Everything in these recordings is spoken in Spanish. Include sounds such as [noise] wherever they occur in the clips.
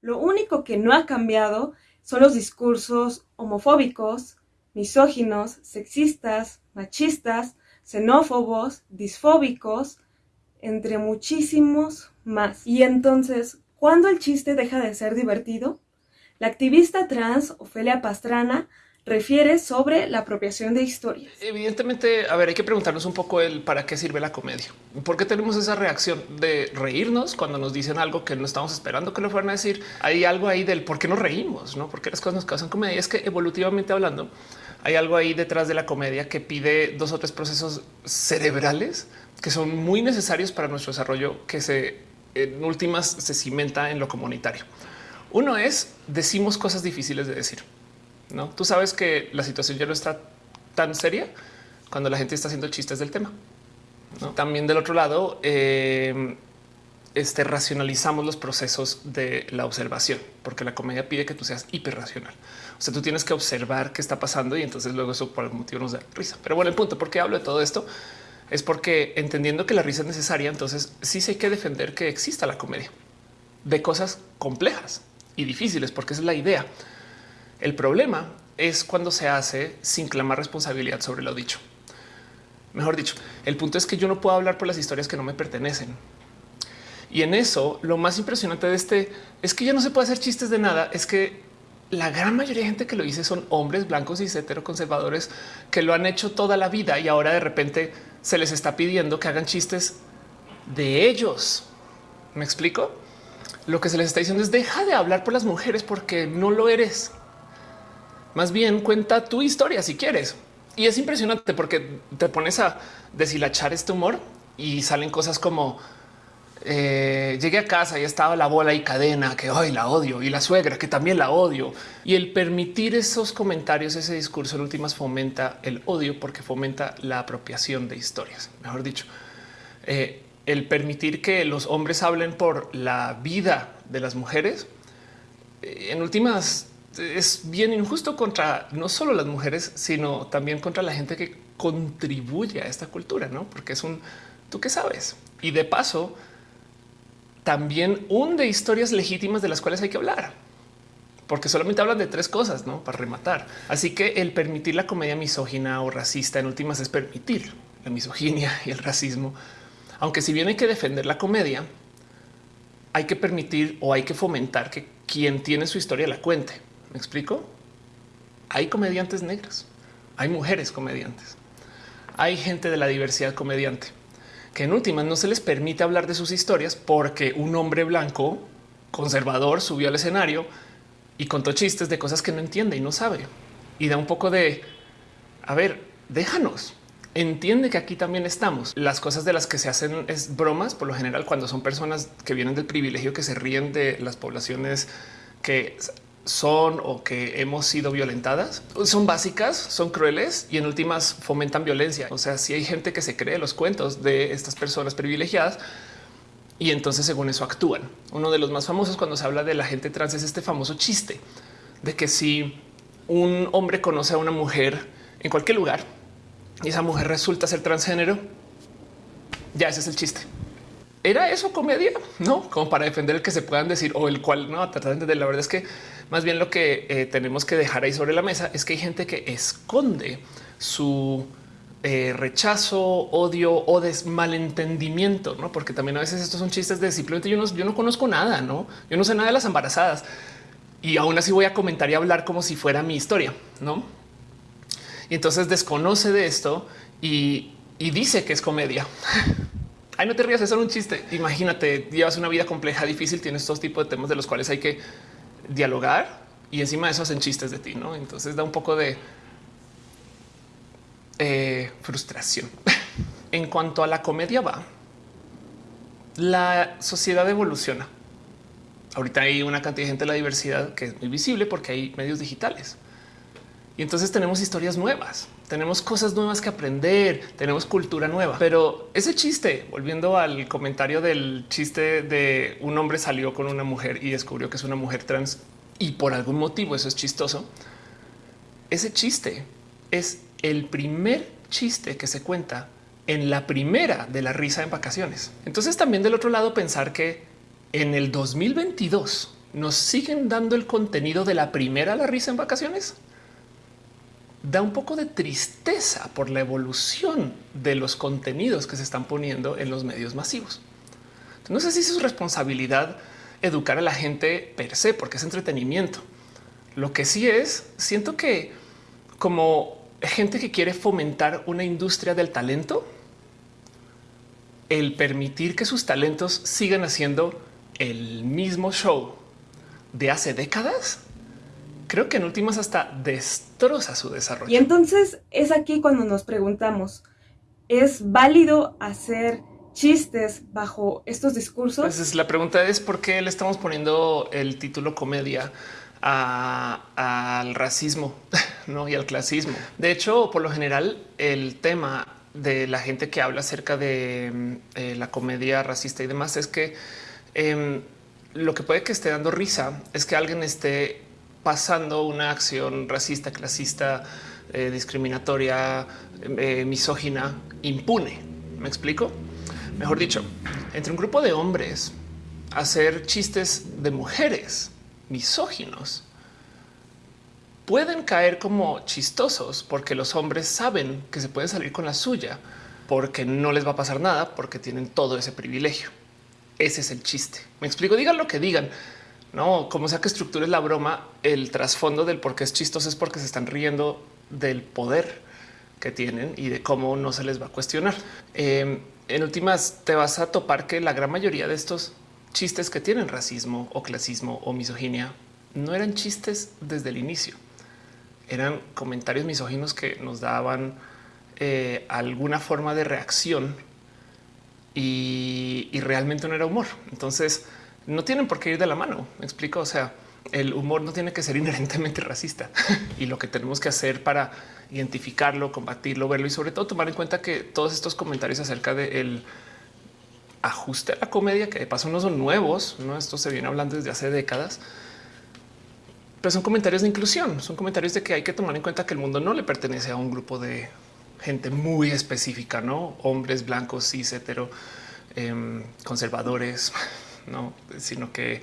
Lo único que no ha cambiado son los discursos homofóbicos, misóginos, sexistas, machistas, xenófobos, disfóbicos, entre muchísimos más. Y entonces, ¿cuándo el chiste deja de ser divertido? La activista trans Ofelia Pastrana refiere sobre la apropiación de historias. Evidentemente, a ver, hay que preguntarnos un poco el para qué sirve la comedia. ¿Por qué tenemos esa reacción de reírnos cuando nos dicen algo que no estamos esperando que lo fueran a decir? Hay algo ahí del por qué nos reímos, no? Porque las cosas nos causan comedia. Es que evolutivamente hablando, hay algo ahí detrás de la comedia que pide dos o tres procesos cerebrales que son muy necesarios para nuestro desarrollo, que se en últimas se cimenta en lo comunitario. Uno es decimos cosas difíciles de decir. No, tú sabes que la situación ya no está tan seria cuando la gente está haciendo chistes del tema. También del otro lado, eh, este, racionalizamos los procesos de la observación, porque la comedia pide que tú seas hiperracional. O sea, tú tienes que observar qué está pasando y entonces luego eso por algún motivo nos da risa. Pero bueno, el punto por qué hablo de todo esto es porque entendiendo que la risa es necesaria, entonces sí sé que defender que exista la comedia de cosas complejas y difíciles, porque esa es la idea. El problema es cuando se hace sin clamar responsabilidad sobre lo dicho. Mejor dicho, el punto es que yo no puedo hablar por las historias que no me pertenecen. Y en eso lo más impresionante de este es que ya no se puede hacer chistes de nada. Es que la gran mayoría de gente que lo dice son hombres blancos y heteroconservadores que lo han hecho toda la vida y ahora de repente se les está pidiendo que hagan chistes de ellos. ¿Me explico? Lo que se les está diciendo es deja de hablar por las mujeres porque no lo eres. Más bien cuenta tu historia si quieres. Y es impresionante porque te pones a deshilachar este humor y salen cosas como eh, llegué a casa y estaba la bola y cadena que hoy la odio y la suegra que también la odio. Y el permitir esos comentarios, ese discurso en últimas fomenta el odio porque fomenta la apropiación de historias. Mejor dicho, eh, el permitir que los hombres hablen por la vida de las mujeres eh, en últimas es bien injusto contra no solo las mujeres, sino también contra la gente que contribuye a esta cultura, no? Porque es un tú que sabes. Y de paso, también hunde historias legítimas de las cuales hay que hablar, porque solamente hablan de tres cosas ¿no? para rematar. Así que el permitir la comedia misógina o racista en últimas es permitir la misoginia y el racismo. Aunque si bien hay que defender la comedia, hay que permitir o hay que fomentar que quien tiene su historia la cuente. ¿Me explico? Hay comediantes negras, hay mujeres comediantes, hay gente de la diversidad comediante que en últimas no se les permite hablar de sus historias porque un hombre blanco conservador subió al escenario y contó chistes de cosas que no entiende y no sabe y da un poco de a ver, déjanos. Entiende que aquí también estamos. Las cosas de las que se hacen es bromas por lo general cuando son personas que vienen del privilegio que se ríen de las poblaciones que son o que hemos sido violentadas son básicas, son crueles y en últimas fomentan violencia. O sea, si hay gente que se cree los cuentos de estas personas privilegiadas y entonces según eso actúan. Uno de los más famosos cuando se habla de la gente trans es este famoso chiste de que si un hombre conoce a una mujer en cualquier lugar y esa mujer resulta ser transgénero, ya ese es el chiste era eso comedia, no como para defender el que se puedan decir o el cual no tratar de la verdad es que más bien lo que eh, tenemos que dejar ahí sobre la mesa es que hay gente que esconde su eh, rechazo, odio o desmalentendimiento, no? Porque también a veces estos son chistes de simplemente yo no, yo no conozco nada, no, yo no sé nada de las embarazadas y aún así voy a comentar y hablar como si fuera mi historia, no? Y entonces desconoce de esto y, y dice que es comedia. [laughs] Ay, no te rías, es un chiste. Imagínate, llevas una vida compleja, difícil, tienes estos tipos de temas de los cuales hay que dialogar y encima de eso hacen chistes de ti, ¿no? Entonces da un poco de eh, frustración. [laughs] en cuanto a la comedia va, la sociedad evoluciona. Ahorita hay una cantidad de gente de la diversidad que es muy visible porque hay medios digitales. Y entonces tenemos historias nuevas, tenemos cosas nuevas que aprender, tenemos cultura nueva. Pero ese chiste, volviendo al comentario del chiste de un hombre salió con una mujer y descubrió que es una mujer trans y por algún motivo eso es chistoso. Ese chiste es el primer chiste que se cuenta en la primera de la risa en vacaciones. Entonces también del otro lado pensar que en el 2022 nos siguen dando el contenido de la primera la risa en vacaciones. Da un poco de tristeza por la evolución de los contenidos que se están poniendo en los medios masivos. No sé si es su responsabilidad educar a la gente per se, porque es entretenimiento. Lo que sí es, siento que como gente que quiere fomentar una industria del talento, el permitir que sus talentos sigan haciendo el mismo show de hace décadas, creo que en últimas hasta destroza su desarrollo. Y entonces es aquí cuando nos preguntamos, ¿es válido hacer chistes bajo estos discursos? Pues la pregunta es por qué le estamos poniendo el título comedia al racismo [laughs] ¿no? y al clasismo. De hecho, por lo general, el tema de la gente que habla acerca de mm, eh, la comedia racista y demás es que em, lo que puede que esté dando risa es que alguien esté pasando una acción racista, clasista, eh, discriminatoria, eh, misógina, impune. ¿Me explico? Mejor dicho, entre un grupo de hombres hacer chistes de mujeres misóginos pueden caer como chistosos porque los hombres saben que se pueden salir con la suya porque no les va a pasar nada porque tienen todo ese privilegio. Ese es el chiste. Me explico, digan lo que digan. No, como sea que estructures la broma, el trasfondo del por qué es chistoso es porque se están riendo del poder que tienen y de cómo no se les va a cuestionar. Em, en últimas, te vas a topar que la gran mayoría de estos chistes que tienen racismo o clasismo o misoginia no eran chistes desde el inicio. Eran comentarios misóginos que nos daban eh, alguna forma de reacción y, realmente no era humor. Entonces no tienen por qué ir de la mano. Me explico. O sea, el humor no tiene que ser [laughs] inherentemente racista y lo que tenemos que hacer para identificarlo, combatirlo, verlo y sobre todo tomar en cuenta que todos estos comentarios acerca del ajuste a la comedia, que de paso no son nuevos, no esto se viene hablando desde hace décadas, pero son comentarios de inclusión, son comentarios de que hay que tomar en cuenta que el mundo no le pertenece a un grupo de gente muy específica, no hombres blancos, cis, hetero, em, conservadores, no, sino que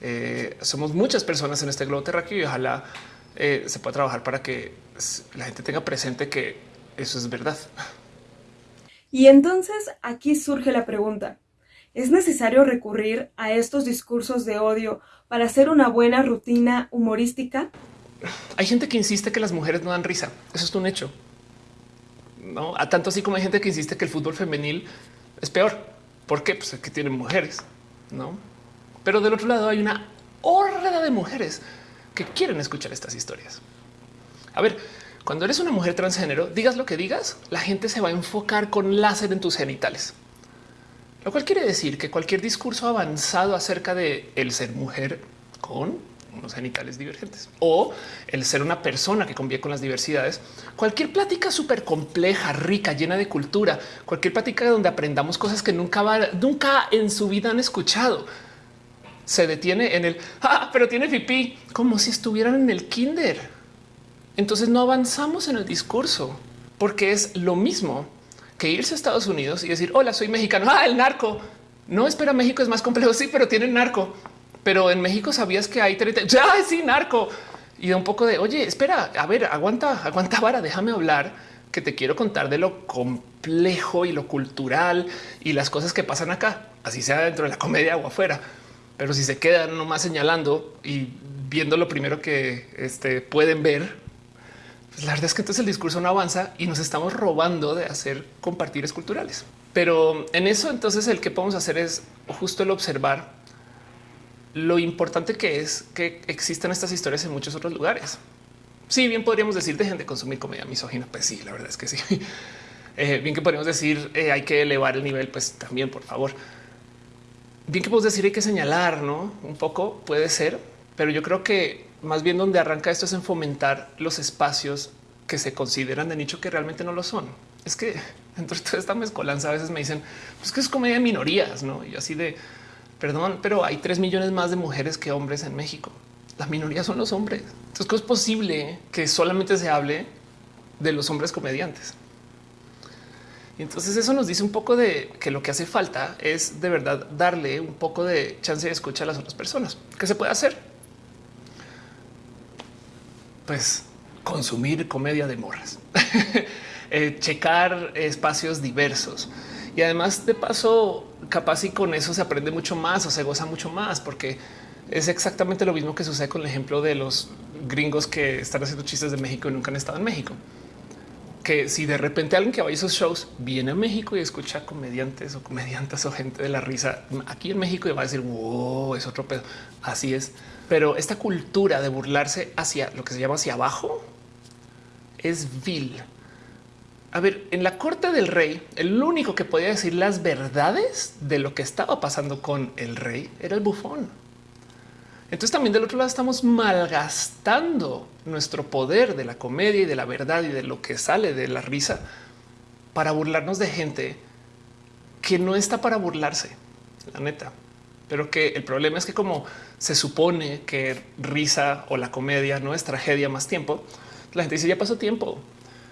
eh, somos muchas personas en este globo terráqueo y ojalá eh, se pueda trabajar para que la gente tenga presente que eso es verdad. Y entonces aquí surge la pregunta. ¿Es necesario recurrir a estos discursos de odio para hacer una buena rutina humorística? Hay gente que insiste que las mujeres no dan risa. Eso es un hecho. No, a tanto así como hay gente que insiste que el fútbol femenil es peor. ¿Por qué? Pues que tienen mujeres, no? Pero del otro lado hay una horda de mujeres que quieren escuchar estas historias. A ver, cuando eres una mujer transgénero, digas lo que digas, la gente se va a enfocar con láser en tus genitales. Lo cual quiere decir que cualquier discurso avanzado acerca de el ser mujer con unos genitales divergentes o el ser una persona que convive con las diversidades, cualquier plática súper compleja, rica, llena de cultura, cualquier plática donde aprendamos cosas que nunca, nunca en su vida han escuchado, se detiene en el ah, pero tiene pipí como si estuvieran en el kinder. Entonces no avanzamos en el discurso porque es lo mismo que irse a Estados Unidos y decir hola, soy mexicano. Ah, el narco. No espera, México es más complejo. Sí, pero tienen narco. Pero en México sabías que hay ya sí narco y un poco de oye, espera, a ver, aguanta, aguanta vara, déjame hablar que te quiero contar de lo complejo y lo cultural y las cosas que pasan acá, así sea dentro de la comedia o afuera. Pero si se quedan nomás señalando y viendo lo primero que este, pueden ver, pues la verdad es que entonces el discurso no avanza y nos estamos robando de hacer compartires culturales. Pero en eso entonces el que podemos hacer es justo el observar lo importante que es que existan estas historias en muchos otros lugares. Sí, bien podríamos decir dejen de consumir comedia misógina. Pues sí, la verdad es que sí. [laughs] Eh, bien que podríamos decir eh, hay que elevar el nivel, pues también por favor bien que podemos decir hay que señalar, no un poco puede ser, pero yo creo que más bien donde arranca esto es en fomentar los espacios que se consideran de nicho que realmente no lo son. Es que [laughs] dentro de toda esta mezcolanza a veces me dicen pues que es comedia de minorías, no? Y así de perdón, pero hay tres millones más de mujeres que hombres en México. Las minorías son los hombres. Entonces, ¿cómo es posible que solamente se hable de los hombres comediantes? Y entonces eso nos dice un poco de que lo que hace falta es de verdad darle un poco de chance de escucha a las otras personas. ¿Qué se puede hacer? Pues consumir comedia de morras, [laughs] eh, checar espacios diversos y además de paso capaz y con eso se aprende mucho más o se goza mucho más porque es exactamente lo mismo que sucede con el ejemplo de los gringos que están haciendo chistes de México y nunca han estado en México que si de repente alguien que va a esos shows viene a México y escucha comediantes o comediantes o gente de la risa aquí en México y va a decir wow, es otro pedo. Así es. Pero esta cultura de burlarse hacia lo que se llama hacia abajo es vil. A ver, en la corte del rey, el único que podía decir las verdades de lo que estaba pasando con el rey era el bufón. Entonces también del otro lado estamos malgastando nuestro poder de la comedia y de la verdad y de lo que sale de la risa para burlarnos de gente que no está para burlarse, la neta. Pero que el problema es que como se supone que risa o la comedia no es tragedia más tiempo, la gente dice ya pasó tiempo.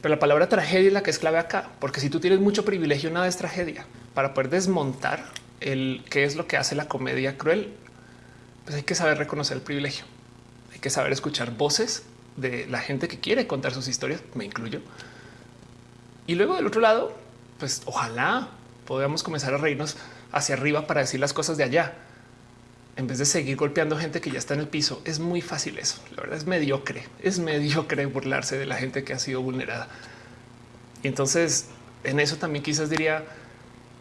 Pero la palabra tragedia es la que es clave acá, porque si tú tienes mucho privilegio, nada es tragedia. Para poder desmontar el qué es lo que hace la comedia cruel, pues hay que saber reconocer el privilegio. Hay que saber escuchar voces de la gente que quiere contar sus historias, me incluyo. Y luego del otro lado, pues ojalá podamos comenzar a reírnos hacia arriba para decir las cosas de allá. En vez de seguir golpeando gente que ya está en el piso, es muy fácil eso. La verdad es mediocre, es mediocre burlarse de la gente que ha sido vulnerada. Y entonces en eso también quizás diría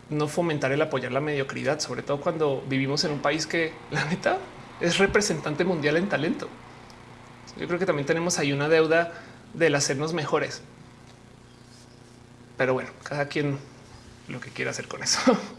no fomentar el apoyar la mediocridad, sobre todo cuando vivimos en un país que la neta es representante mundial en talento. Yo creo que también tenemos ahí una deuda del hacernos mejores. Pero bueno, cada quien lo que quiera hacer con eso. [laughs]